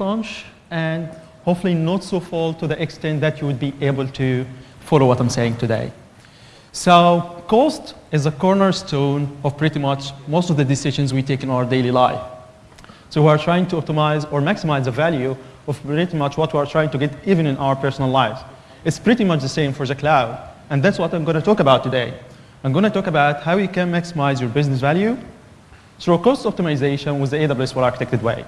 launch and hopefully not so full to the extent that you would be able to follow what I'm saying today. So cost is a cornerstone of pretty much most of the decisions we take in our daily life. So we are trying to optimize or maximize the value of pretty much what we are trying to get even in our personal lives. It's pretty much the same for the cloud. And that's what I'm going to talk about today. I'm going to talk about how you can maximize your business value through cost optimization with the AWS well-architected way.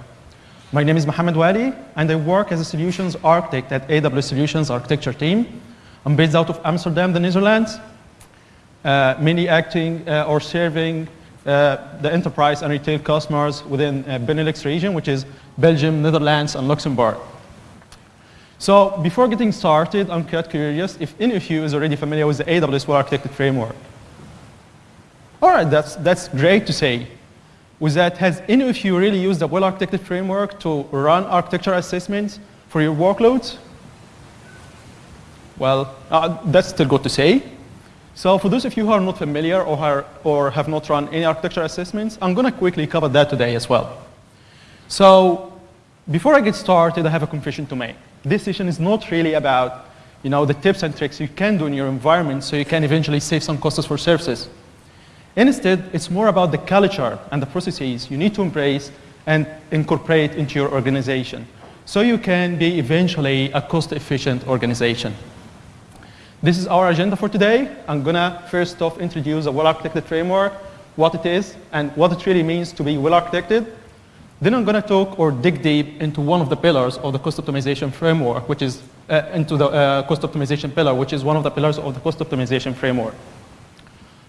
My name is Mohammed Wali, and I work as a solutions architect at AWS Solutions Architecture team. I'm based out of Amsterdam, the Netherlands, uh, mainly acting uh, or serving uh, the enterprise and retail customers within uh, Benelux region, which is Belgium, Netherlands, and Luxembourg. So before getting started, I'm quite curious if any of you is already familiar with the AWS well-architected framework. All right, that's, that's great to say. With that, has any of you really used the well-architected framework to run architecture assessments for your workloads? Well, uh, that's still good to say. So for those of you who are not familiar or, are, or have not run any architecture assessments, I'm going to quickly cover that today as well. So before I get started, I have a confession to make. This session is not really about you know, the tips and tricks you can do in your environment so you can eventually save some costs for services. Instead, it's more about the culture and the processes you need to embrace and incorporate into your organization so you can be eventually a cost-efficient organization. This is our agenda for today. I'm going to first off introduce a well-architected framework, what it is, and what it really means to be well-architected. Then I'm going to talk or dig deep into one of the pillars of the cost optimization framework, which is uh, into the uh, cost optimization pillar, which is one of the pillars of the cost optimization framework.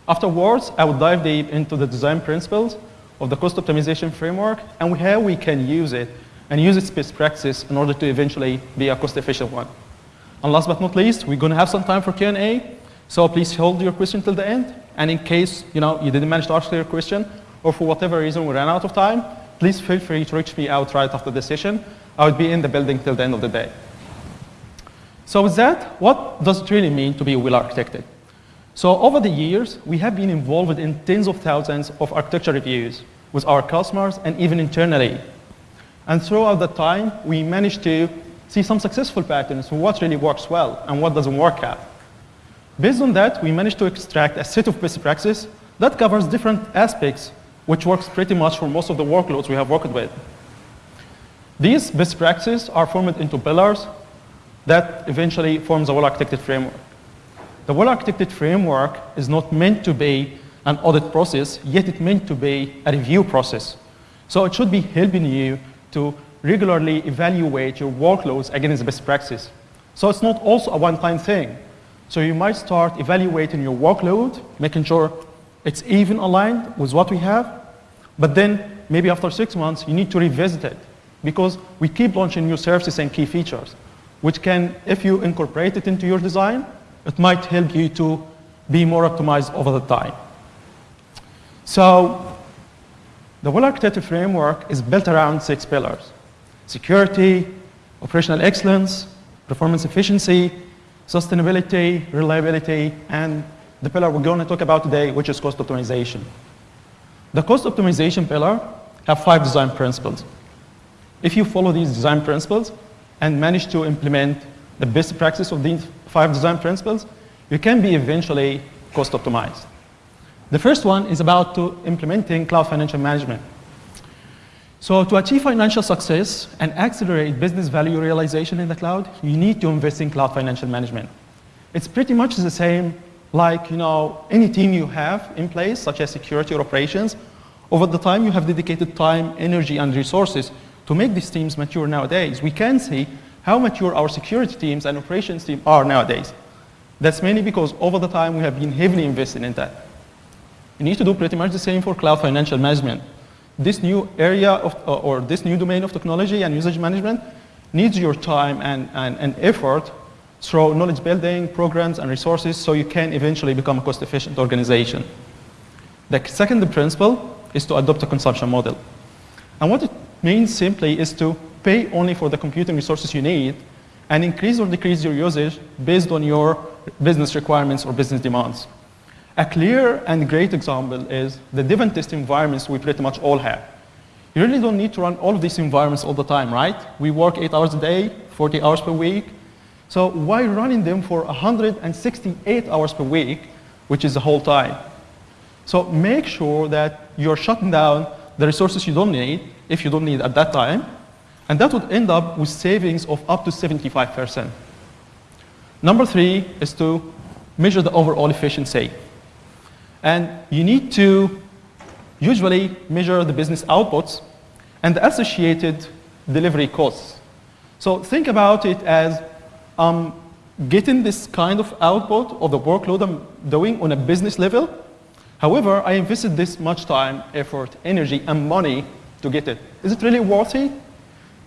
Afterwards, I will dive deep into the design principles of the cost optimization framework and how we can use it and use its best practice in order to eventually be a cost-efficient one. And last but not least, we're going to have some time for Q&A. So please hold your question till the end. And in case you, know, you didn't manage to ask your question, or for whatever reason we ran out of time, please feel free to reach me out right after the session. I will be in the building till the end of the day. So with that, what does it really mean to be well-architected? So over the years, we have been involved in tens of thousands of architecture reviews with our customers and even internally. And throughout that time, we managed to see some successful patterns for what really works well and what doesn't work out. Based on that, we managed to extract a set of best practices that covers different aspects, which works pretty much for most of the workloads we have worked with. These best practices are formed into pillars that eventually forms a well-architected framework. The well-architected framework is not meant to be an audit process, yet it's meant to be a review process. So it should be helping you to regularly evaluate your workloads against best practice. So it's not also a one-time thing. So you might start evaluating your workload, making sure it's even aligned with what we have, but then maybe after six months, you need to revisit it because we keep launching new services and key features, which can, if you incorporate it into your design, it might help you to be more optimized over the time. So the well-architected framework is built around six pillars. Security, operational excellence, performance efficiency, sustainability, reliability, and the pillar we're going to talk about today, which is cost optimization. The cost optimization pillar have five design principles. If you follow these design principles and manage to implement the best practice of these five design principles, you can be eventually cost optimized. The first one is about to implementing cloud financial management. So to achieve financial success and accelerate business value realization in the cloud, you need to invest in cloud financial management. It's pretty much the same like you know, any team you have in place, such as security or operations. Over the time, you have dedicated time, energy, and resources to make these teams mature nowadays. We can see how mature our security teams and operations team are nowadays. That's mainly because over the time we have been heavily invested in that. You need to do pretty much the same for cloud financial management. This new area of, uh, or this new domain of technology and usage management needs your time and, and, and effort through knowledge building, programs, and resources so you can eventually become a cost-efficient organization. The second principle is to adopt a consumption model. And what it means simply is to pay only for the computing resources you need, and increase or decrease your usage based on your business requirements or business demands. A clear and great example is the and test environments we pretty much all have. You really don't need to run all of these environments all the time, right? We work eight hours a day, 40 hours per week. So why running them for 168 hours per week, which is the whole time? So make sure that you're shutting down the resources you don't need, if you don't need at that time, and that would end up with savings of up to 75%. Number three is to measure the overall efficiency. And you need to usually measure the business outputs and the associated delivery costs. So think about it as um, getting this kind of output of the workload I'm doing on a business level. However, I invested this much time, effort, energy, and money to get it. Is it really worthy?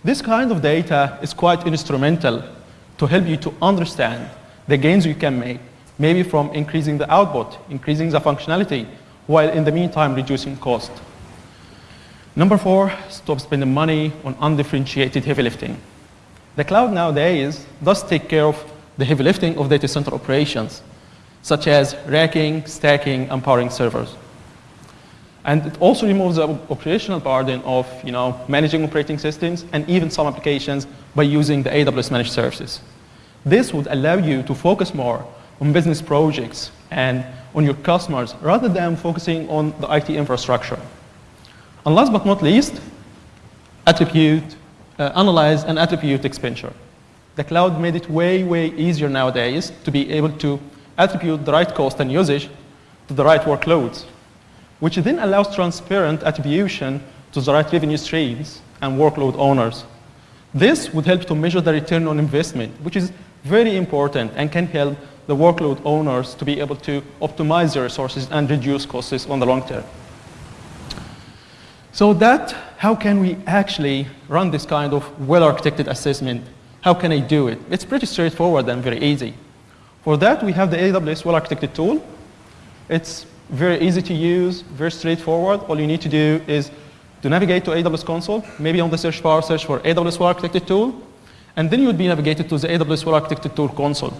This kind of data is quite instrumental to help you to understand the gains you can make, maybe from increasing the output, increasing the functionality, while in the meantime reducing cost. Number four, stop spending money on undifferentiated heavy lifting. The cloud nowadays does take care of the heavy lifting of data center operations, such as racking, stacking, and powering servers. And it also removes the operational burden of you know, managing operating systems and even some applications by using the AWS managed services. This would allow you to focus more on business projects and on your customers rather than focusing on the IT infrastructure. And last but not least, attribute, uh, analyze and attribute expenditure. The cloud made it way, way easier nowadays to be able to attribute the right cost and usage to the right workloads which then allows transparent attribution to the right revenue streams and workload owners. This would help to measure the return on investment, which is very important and can help the workload owners to be able to optimize their resources and reduce costs on the long term. So that, how can we actually run this kind of well-architected assessment? How can I do it? It's pretty straightforward and very easy. For that, we have the AWS well-architected tool. It's very easy to use, very straightforward. All you need to do is to navigate to AWS console, maybe on the search bar, search for AWS Architected Tool, and then you would be navigated to the AWS Architected Tool console.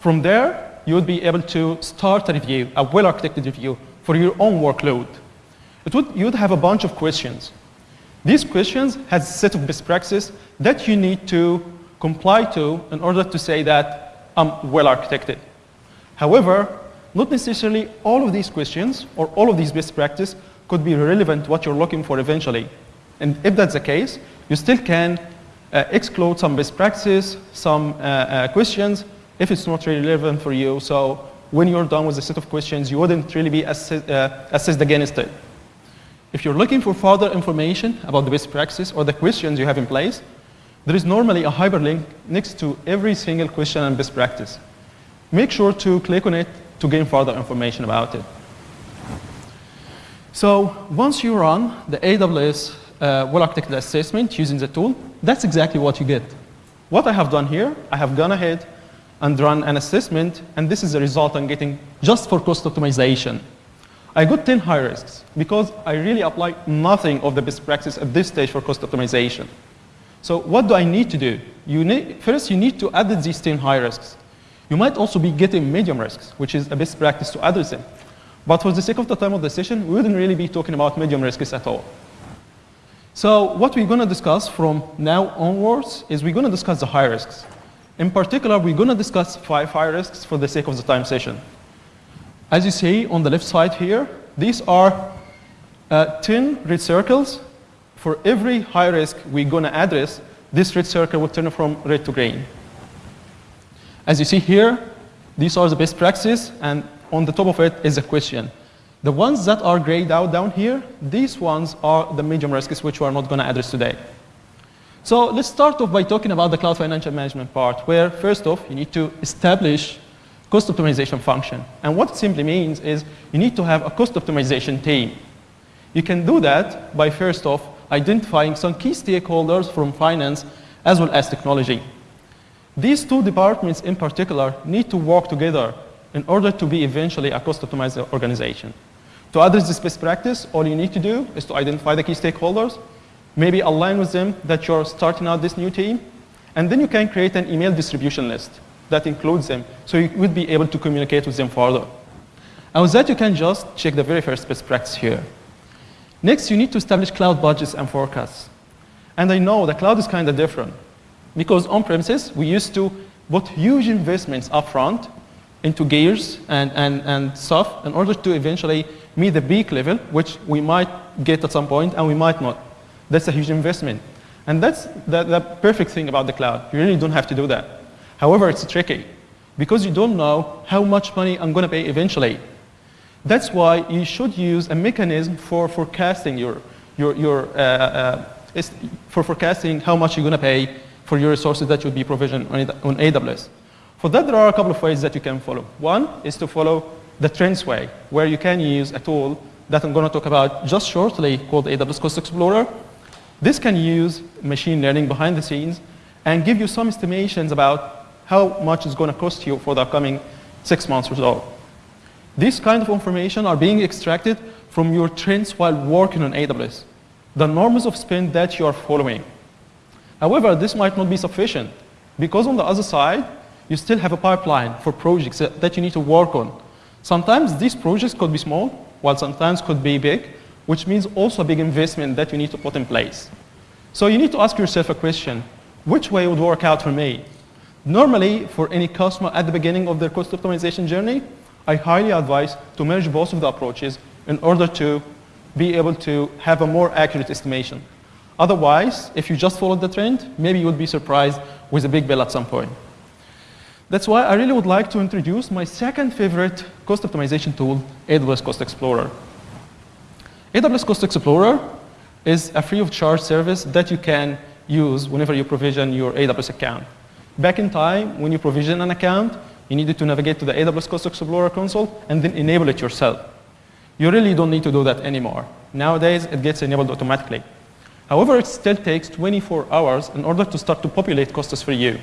From there, you would be able to start a review, a well-architected review for your own workload. It would, you would have a bunch of questions. These questions has a set of best practices that you need to comply to in order to say that I'm well architected. However, not necessarily all of these questions or all of these best practice could be relevant to what you're looking for eventually. And if that's the case, you still can uh, exclude some best practices, some uh, uh, questions, if it's not really relevant for you. So when you're done with the set of questions, you wouldn't really be uh, assessed against it. If you're looking for further information about the best practices or the questions you have in place, there is normally a hyperlink next to every single question and best practice. Make sure to click on it to gain further information about it. So once you run the AWS uh, well-architected assessment using the tool, that's exactly what you get. What I have done here, I have gone ahead and run an assessment, and this is the result I'm getting just for cost optimization. I got 10 high risks because I really apply nothing of the best practice at this stage for cost optimization. So what do I need to do? You need, first, you need to add these 10 high risks. You might also be getting medium risks, which is a best practice to address them. But for the sake of the time of the session, we wouldn't really be talking about medium risks at all. So what we're going to discuss from now onwards is we're going to discuss the high risks. In particular, we're going to discuss five high risks for the sake of the time session. As you see on the left side here, these are uh, 10 red circles. For every high risk we're going to address, this red circle will turn from red to green. As you see here, these are the best practices, and on the top of it is a question. The ones that are grayed out down here, these ones are the medium risks which we are not going to address today. So let's start off by talking about the cloud financial management part, where first off, you need to establish cost optimization function. And what it simply means is you need to have a cost optimization team. You can do that by first off identifying some key stakeholders from finance as well as technology. These two departments in particular need to work together in order to be eventually a cost optimized organization. To address this best practice, all you need to do is to identify the key stakeholders, maybe align with them that you're starting out this new team, and then you can create an email distribution list that includes them, so you would be able to communicate with them further. And with that, you can just check the very first best practice here. Next, you need to establish cloud budgets and forecasts. And I know the cloud is kind of different because on premises, we used to put huge investments upfront into gears and, and, and stuff in order to eventually meet the peak level, which we might get at some point and we might not. That's a huge investment. And that's the, the perfect thing about the cloud. You really don't have to do that. However, it's tricky because you don't know how much money I'm going to pay eventually. That's why you should use a mechanism for forecasting your, your, your uh, uh, for forecasting how much you're going to pay for your resources that will be provisioned on, on AWS. For that, there are a couple of ways that you can follow. One is to follow the trends way, where you can use a tool that I'm going to talk about just shortly called AWS Cost Explorer. This can use machine learning behind the scenes and give you some estimations about how much it's going to cost you for the upcoming six months or so. These kind of information are being extracted from your trends while working on AWS, the norms of spend that you are following. However, this might not be sufficient because on the other side, you still have a pipeline for projects that you need to work on. Sometimes these projects could be small, while sometimes could be big, which means also a big investment that you need to put in place. So you need to ask yourself a question, which way would work out for me? Normally, for any customer at the beginning of their cost optimization journey, I highly advise to merge both of the approaches in order to be able to have a more accurate estimation. Otherwise, if you just followed the trend, maybe you would be surprised with a big bill at some point. That's why I really would like to introduce my second favorite cost optimization tool, AWS Cost Explorer. AWS Cost Explorer is a free of charge service that you can use whenever you provision your AWS account. Back in time, when you provision an account, you needed to navigate to the AWS Cost Explorer console and then enable it yourself. You really don't need to do that anymore. Nowadays, it gets enabled automatically. However, it still takes 24 hours in order to start to populate costs for you.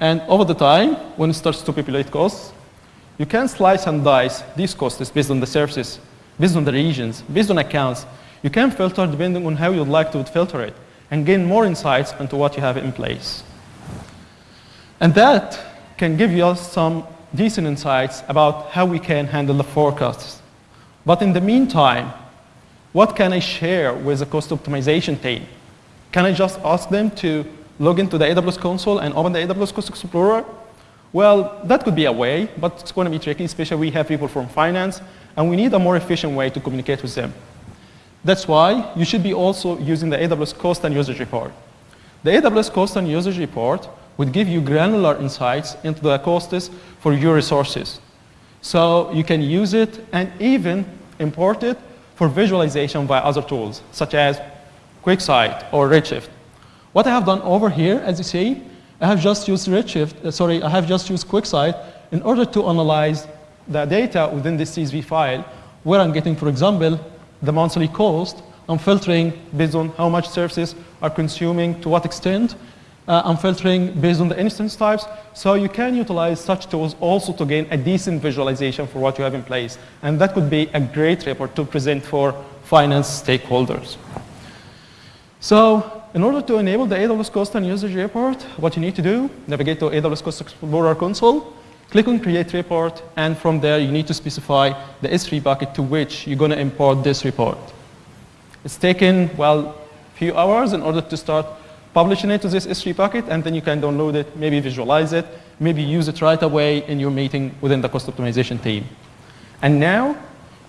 And over the time, when it starts to populate costs, you can slice and dice these costs based on the services, based on the regions, based on accounts. You can filter depending on how you'd like to filter it and gain more insights into what you have in place. And that can give you some decent insights about how we can handle the forecasts. But in the meantime, what can I share with the cost optimization team? Can I just ask them to log into the AWS console and open the AWS Cost Explorer? Well, that could be a way, but it's going to be tricky, especially we have people from finance, and we need a more efficient way to communicate with them. That's why you should be also using the AWS Cost and Usage Report. The AWS Cost and Usage Report would give you granular insights into the costs for your resources. So you can use it and even import it for visualization by other tools, such as QuickSight or Redshift. What I have done over here, as you see, I have just used Redshift, uh, sorry, I have just used QuickSight in order to analyze the data within this CSV file, where I'm getting, for example, the monthly cost. I'm filtering based on how much services are consuming, to what extent. Uh, I'm filtering based on the instance types. So you can utilize such tools also to gain a decent visualization for what you have in place. And that could be a great report to present for finance stakeholders. So in order to enable the AWS Cost and Usage Report, what you need to do, navigate to AWS Cost Explorer console, click on Create Report, and from there you need to specify the S3 bucket to which you're going to import this report. It's taken, well, a few hours in order to start publishing it to this S3 bucket, and then you can download it, maybe visualize it, maybe use it right away in your meeting within the cost optimization team. And now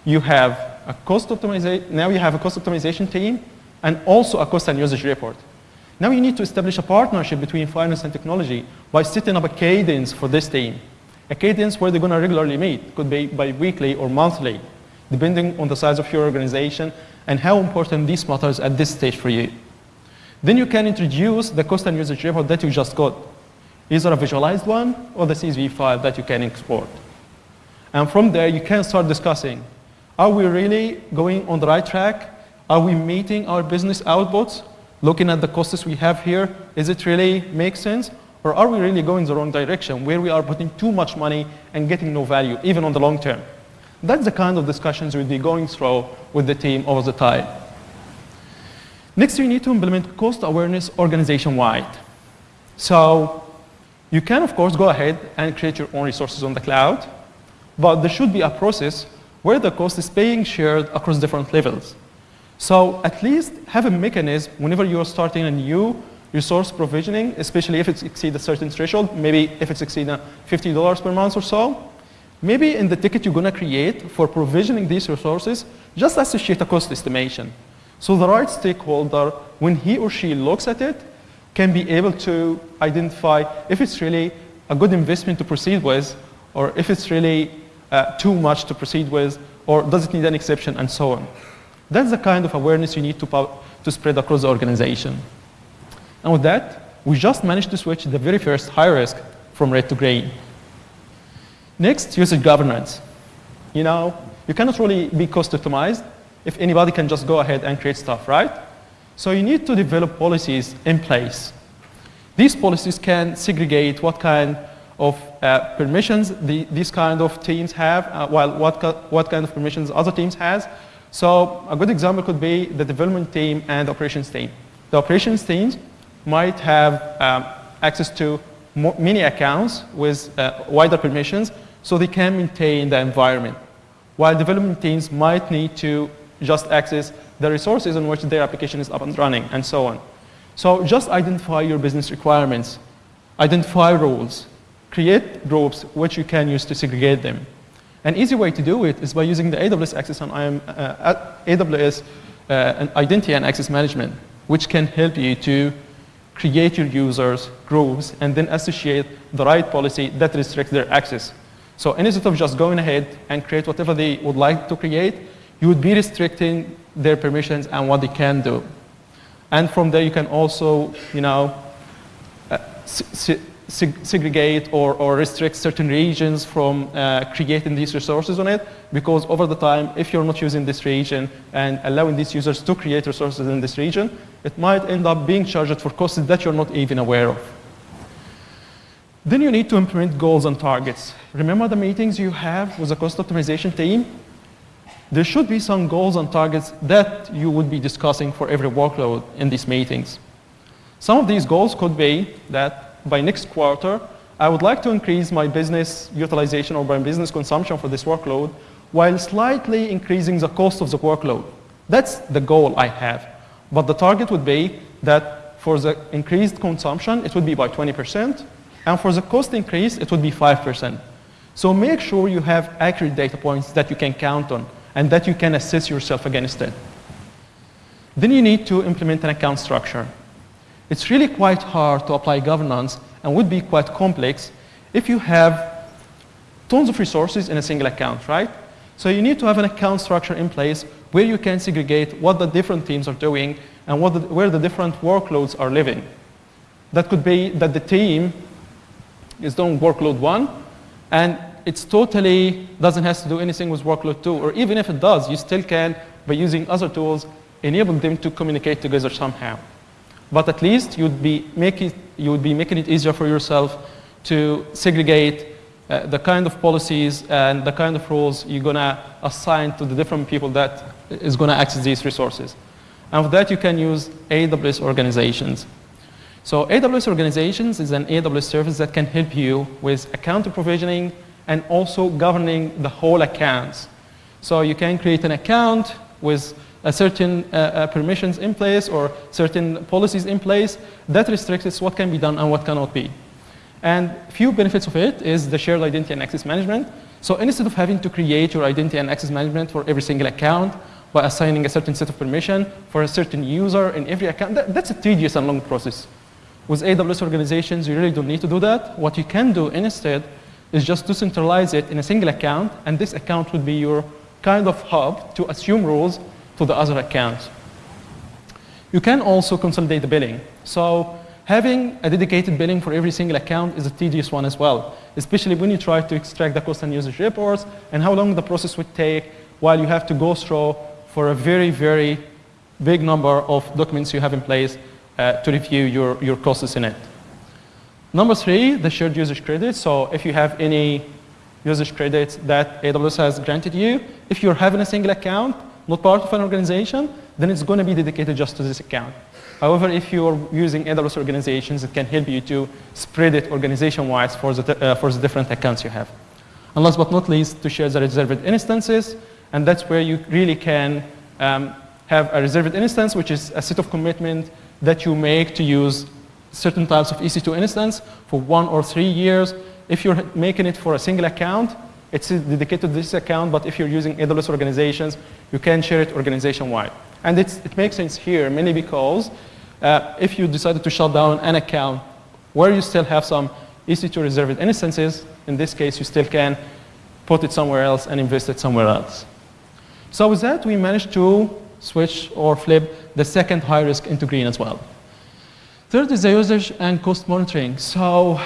you have a cost optimization, now you have a cost optimization team and also a cost and usage report. Now you need to establish a partnership between finance and technology by setting up a cadence for this team. A cadence where they're going to regularly meet. Could be bi-weekly or monthly, depending on the size of your organization and how important this matters at this stage for you. Then you can introduce the cost and usage report that you just got, either a visualized one or the CSV file that you can export. And from there, you can start discussing, are we really going on the right track? Are we meeting our business outputs? Looking at the costs we have here, is it really make sense? Or are we really going the wrong direction where we are putting too much money and getting no value, even on the long term? That's the kind of discussions we'll be going through with the team over the time. Next, you need to implement cost awareness organization-wide. So you can, of course, go ahead and create your own resources on the cloud, but there should be a process where the cost is being shared across different levels. So at least have a mechanism whenever you are starting a new resource provisioning, especially if it exceeds a certain threshold, maybe if it's exceeding $50 per month or so, maybe in the ticket you're going to create for provisioning these resources, just associate a cost estimation. So the right stakeholder, when he or she looks at it, can be able to identify if it's really a good investment to proceed with, or if it's really uh, too much to proceed with, or does it need an exception, and so on. That's the kind of awareness you need to, to spread across the organization. And with that, we just managed to switch the very first high risk from red to green. Next, usage governance. You know, you cannot really be cost optimized if anybody can just go ahead and create stuff, right? So you need to develop policies in place. These policies can segregate what kind of uh, permissions the, these kind of teams have, uh, while what, what kind of permissions other teams has. So a good example could be the development team and operations team. The operations teams might have um, access to many accounts with uh, wider permissions so they can maintain the environment. While development teams might need to just access the resources on which their application is up and running and so on. So just identify your business requirements, identify roles. create groups which you can use to segregate them. An easy way to do it is by using the AWS Access and IAM, uh, AWS uh, Identity and Access Management, which can help you to create your users, groups, and then associate the right policy that restricts their access. So instead of just going ahead and create whatever they would like to create, you would be restricting their permissions and what they can do. And from there, you can also, you know, uh, segregate or, or restrict certain regions from uh, creating these resources on it because over the time, if you're not using this region and allowing these users to create resources in this region, it might end up being charged for costs that you're not even aware of. Then you need to implement goals and targets. Remember the meetings you have with the cost optimization team? There should be some goals and targets that you would be discussing for every workload in these meetings. Some of these goals could be that by next quarter, I would like to increase my business utilization or my business consumption for this workload while slightly increasing the cost of the workload. That's the goal I have. But the target would be that for the increased consumption, it would be by 20%, and for the cost increase, it would be 5%. So make sure you have accurate data points that you can count on and that you can assess yourself against it. Then you need to implement an account structure. It's really quite hard to apply governance and would be quite complex if you have tons of resources in a single account, right? So you need to have an account structure in place where you can segregate what the different teams are doing and the, where the different workloads are living. That could be that the team is doing workload one and it's totally doesn't have to do anything with workload two, or even if it does, you still can, by using other tools, enable them to communicate together somehow. But at least you'd be making, you would be making it easier for yourself to segregate uh, the kind of policies and the kind of roles you're going to assign to the different people that is going to access these resources. And for that, you can use AWS organizations. So AWS organizations is an AWS service that can help you with account provisioning, and also governing the whole accounts. So you can create an account with certain uh, uh, permissions in place or certain policies in place that restricts what can be done and what cannot be. And few benefits of it is the shared identity and access management. So instead of having to create your identity and access management for every single account by assigning a certain set of permission for a certain user in every account, that, that's a tedious and long process. With AWS organizations, you really don't need to do that. What you can do instead is just to centralize it in a single account, and this account would be your kind of hub to assume roles to the other accounts. You can also consolidate the billing. So having a dedicated billing for every single account is a tedious one as well, especially when you try to extract the cost and usage reports and how long the process would take while you have to go through for a very, very big number of documents you have in place uh, to review your, your costs in it. Number three, the shared usage credit. So if you have any usage credits that AWS has granted you, if you're having a single account, not part of an organization, then it's going to be dedicated just to this account. However, if you're using AWS organizations, it can help you to spread it organization-wise for, the, uh, for the different accounts you have. And last but not least, to share the reserved instances, and that's where you really can um, have a reserved instance, which is a set of commitment that you make to use certain types of EC2 instance for one or three years. If you're making it for a single account, it's dedicated to this account, but if you're using AWS organizations, you can share it organization-wide. And it makes sense here, mainly because uh, if you decided to shut down an account where you still have some EC2 reserved instances, in this case, you still can put it somewhere else and invest it somewhere else. So with that, we managed to switch or flip the second high risk into green as well. Third is the usage and cost monitoring. So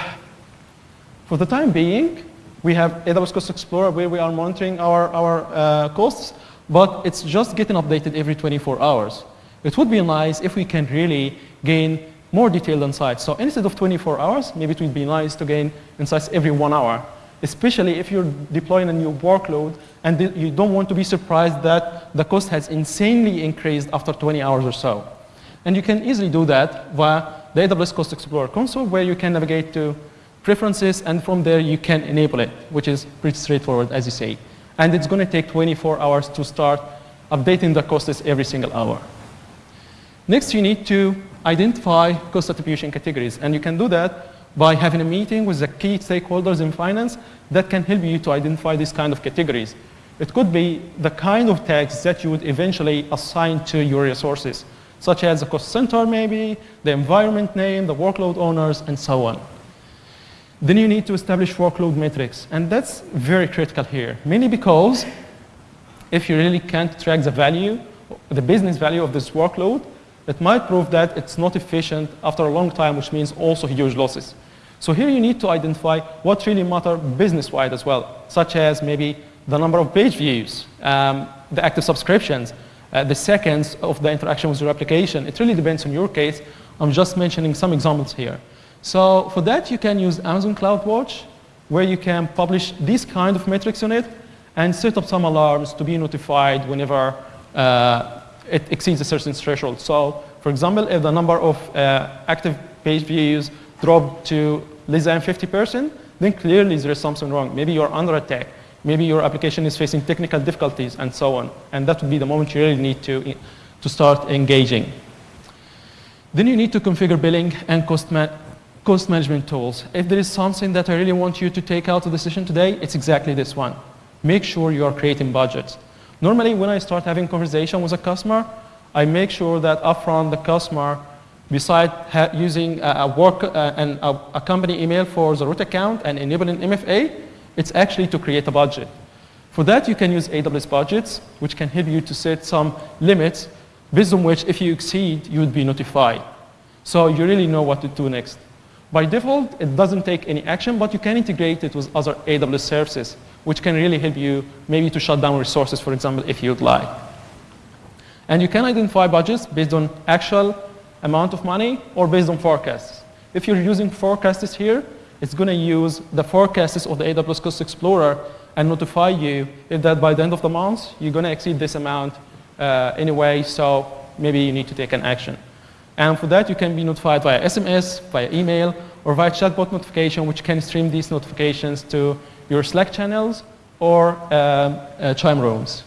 for the time being, we have AWS Cost Explorer where we are monitoring our, our uh, costs, but it's just getting updated every 24 hours. It would be nice if we can really gain more detailed insights. So instead of 24 hours, maybe it would be nice to gain insights every one hour, especially if you're deploying a new workload and you don't want to be surprised that the cost has insanely increased after 20 hours or so. And you can easily do that via the AWS Cost Explorer console where you can navigate to preferences and from there you can enable it, which is pretty straightforward as you say. And it's going to take 24 hours to start updating the costs every single hour. Next, you need to identify cost attribution categories. And you can do that by having a meeting with the key stakeholders in finance that can help you to identify these kind of categories. It could be the kind of tags that you would eventually assign to your resources, such as the cost center maybe, the environment name, the workload owners, and so on. Then you need to establish workload metrics, and that's very critical here, mainly because if you really can't track the value, the business value of this workload, it might prove that it's not efficient after a long time, which means also huge losses. So here you need to identify what really matter business-wide as well, such as maybe the number of page views, um, the active subscriptions, uh, the seconds of the interaction with your application. It really depends on your case. I'm just mentioning some examples here. So for that, you can use Amazon CloudWatch, where you can publish this kind of metrics on it and set up some alarms to be notified whenever uh, it exceeds a certain threshold. So for example, if the number of uh, active page views drop to less than 50%, then clearly there is something wrong. Maybe you're under attack. Maybe your application is facing technical difficulties and so on. And that would be the moment you really need to, to start engaging. Then you need to configure billing and cost, ma cost management tools. If there is something that I really want you to take out of the session today, it's exactly this one. Make sure you are creating budgets. Normally, when I start having conversation with a customer, I make sure that upfront the customer, besides using a, a work uh, and a, a, company email for the root account and enabling MFA, it's actually to create a budget. For that, you can use AWS budgets, which can help you to set some limits based on which, if you exceed, you would be notified. So you really know what to do next. By default, it doesn't take any action, but you can integrate it with other AWS services, which can really help you maybe to shut down resources, for example, if you'd like. And you can identify budgets based on actual amount of money or based on forecasts. If you're using forecasts here, it's going to use the forecasts of the AWS Cost Explorer and notify you if that by the end of the month, you're going to exceed this amount uh, anyway, so maybe you need to take an action. And for that, you can be notified via SMS, via email, or via chatbot notification, which can stream these notifications to your Slack channels or um, uh, Chime rooms.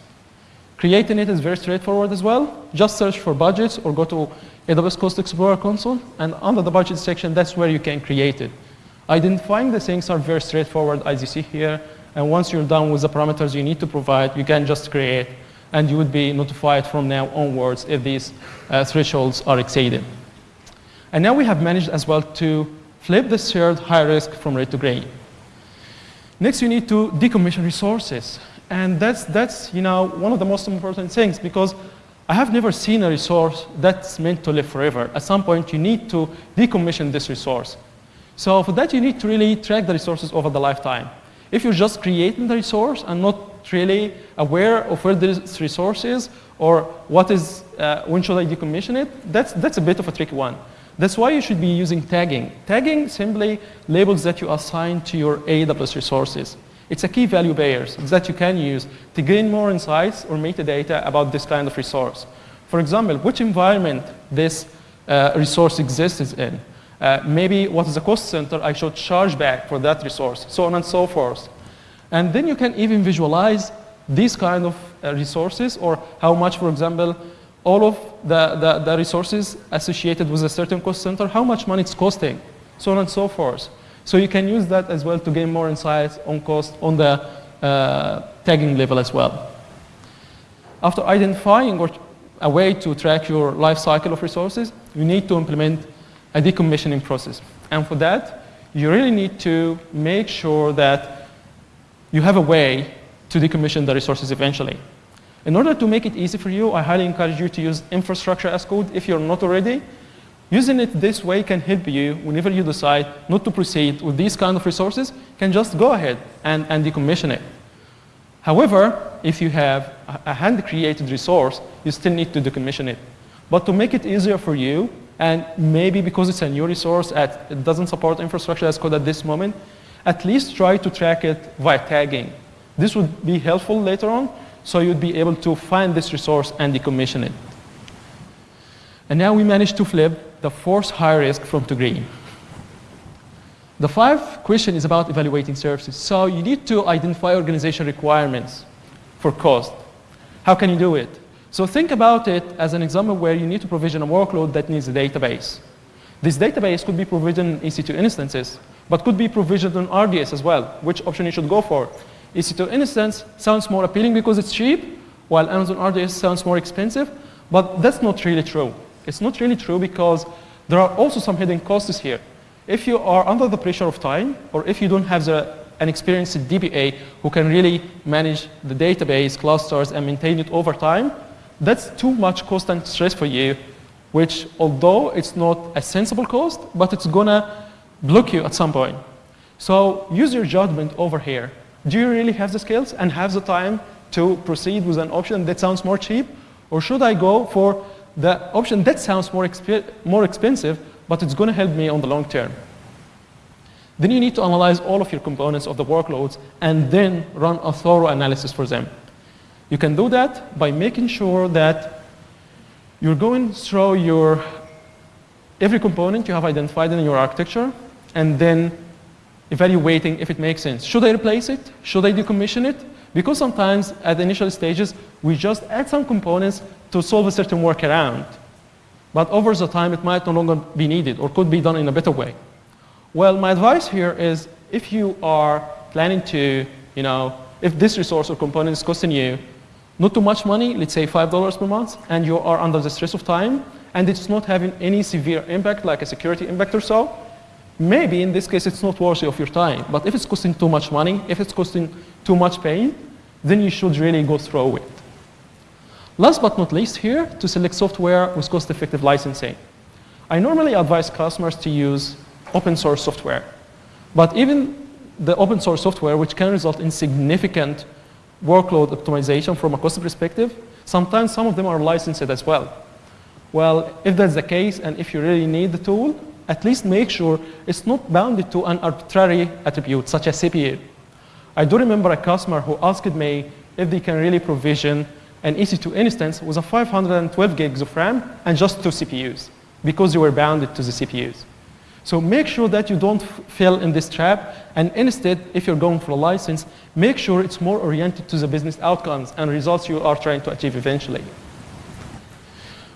Creating it is very straightforward as well. Just search for budgets or go to AWS Cost Explorer console, and under the budget section, that's where you can create it. Identifying the things are very straightforward, as you see here, and once you're done with the parameters you need to provide, you can just create and you would be notified from now onwards if these uh, thresholds are exceeded. And now we have managed as well to flip the shared high risk from red to gray. Next, you need to decommission resources. And that's, that's you know, one of the most important things because I have never seen a resource that's meant to live forever. At some point, you need to decommission this resource. So for that, you need to really track the resources over the lifetime. If you're just creating the resource and not really aware of where this resource is or what is, uh, when should I decommission it, that's, that's a bit of a tricky one. That's why you should be using tagging. Tagging simply labels that you assign to your AWS resources. It's a key value pairs that you can use to gain more insights or metadata about this kind of resource. For example, which environment this uh, resource exists in. Uh, maybe what is the cost center I should charge back for that resource, so on and so forth. And then you can even visualize these kind of uh, resources or how much, for example, all of the, the, the resources associated with a certain cost center, how much money it's costing, so on and so forth. So you can use that as well to gain more insights on cost on the uh, tagging level as well. After identifying a way to track your life cycle of resources, you need to implement a decommissioning process. And for that, you really need to make sure that you have a way to decommission the resources eventually. In order to make it easy for you, I highly encourage you to use infrastructure as code if you're not already. Using it this way can help you whenever you decide not to proceed with these kind of resources, can just go ahead and, and decommission it. However, if you have a hand-created resource, you still need to decommission it. But to make it easier for you, and maybe because it's a new resource, at, it doesn't support infrastructure as code at this moment, at least try to track it via tagging. This would be helpful later on so you'd be able to find this resource and decommission it. And now we managed to flip the fourth high risk from to green. The fifth question is about evaluating services. So you need to identify organization requirements for cost. How can you do it? So think about it as an example where you need to provision a workload that needs a database. This database could be provisioned in EC2 instances, but could be provisioned on RDS as well, which option you should go for. EC2 instance sounds more appealing because it's cheap, while Amazon RDS sounds more expensive, but that's not really true. It's not really true because there are also some hidden costs here. If you are under the pressure of time, or if you don't have the, an experienced DBA who can really manage the database clusters and maintain it over time, that's too much cost and stress for you, which although it's not a sensible cost, but it's gonna block you at some point. So use your judgment over here do you really have the skills and have the time to proceed with an option that sounds more cheap? Or should I go for the option that sounds more, exp more expensive, but it's to help me on the long term? Then you need to analyze all of your components of the workloads and then run a thorough analysis for them. You can do that by making sure that you're going through your every component you have identified in your architecture and then evaluating if it makes sense. Should I replace it? Should I decommission it? Because sometimes at the initial stages, we just add some components to solve a certain workaround. But over the time, it might no longer be needed or could be done in a better way. Well, my advice here is if you are planning to, you know, if this resource or component is costing you not too much money, let's say $5 per month, and you are under the stress of time, and it's not having any severe impact like a security impact or so, maybe in this case it's not worthy of your time. But if it's costing too much money, if it's costing too much pain, then you should really go through it. Last but not least here, to select software with cost-effective licensing. I normally advise customers to use open source software. But even the open source software, which can result in significant workload optimization from a cost perspective, sometimes some of them are licensed as well. Well, if that's the case, and if you really need the tool, at least make sure it's not bounded to an arbitrary attribute, such as CPU. I do remember a customer who asked me if they can really provision an EC2 instance with a 512 gigs of RAM and just two CPUs, because you were bounded to the CPUs. So make sure that you don't fall in this trap, and instead, if you're going for a license, make sure it's more oriented to the business outcomes and results you are trying to achieve eventually.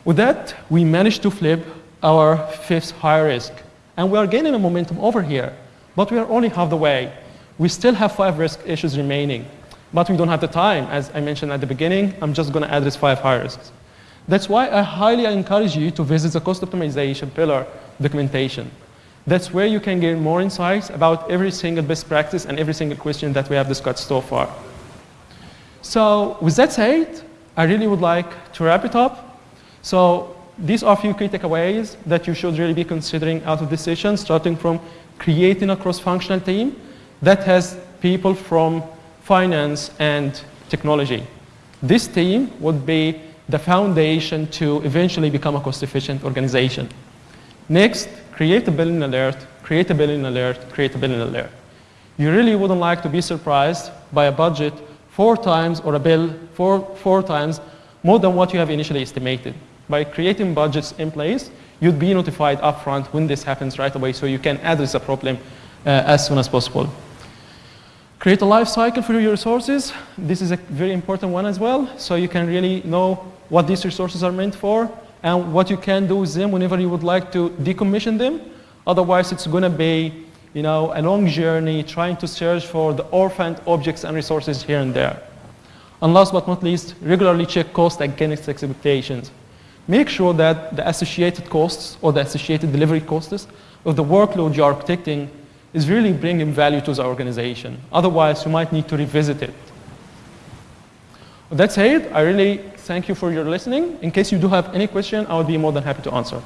With that, we managed to flip our fifth high risk. And we are gaining a momentum over here, but we are only half the way. We still have five risk issues remaining, but we don't have the time. As I mentioned at the beginning, I'm just going to address five high risks. That's why I highly encourage you to visit the cost optimization pillar documentation. That's where you can gain more insights about every single best practice and every single question that we have discussed so far. So with that said, I really would like to wrap it up. So these are a few key takeaways that you should really be considering out of this session, starting from creating a cross-functional team that has people from finance and technology. This team would be the foundation to eventually become a cost-efficient organization. Next, create a billing alert, create a billing alert, create a billing alert. You really wouldn't like to be surprised by a budget four times or a bill four, four times more than what you have initially estimated. By creating budgets in place, you'd be notified upfront when this happens right away so you can address the problem uh, as soon as possible. Create a life cycle for your resources. This is a very important one as well. So you can really know what these resources are meant for and what you can do with them whenever you would like to decommission them. Otherwise, it's going to be you know, a long journey trying to search for the orphaned objects and resources here and there. And last but not least, regularly check cost against expectations. Make sure that the associated costs or the associated delivery costs of the workload you are architecting is really bringing value to the organization. Otherwise, you might need to revisit it. With it. I really thank you for your listening. In case you do have any question, I would be more than happy to answer.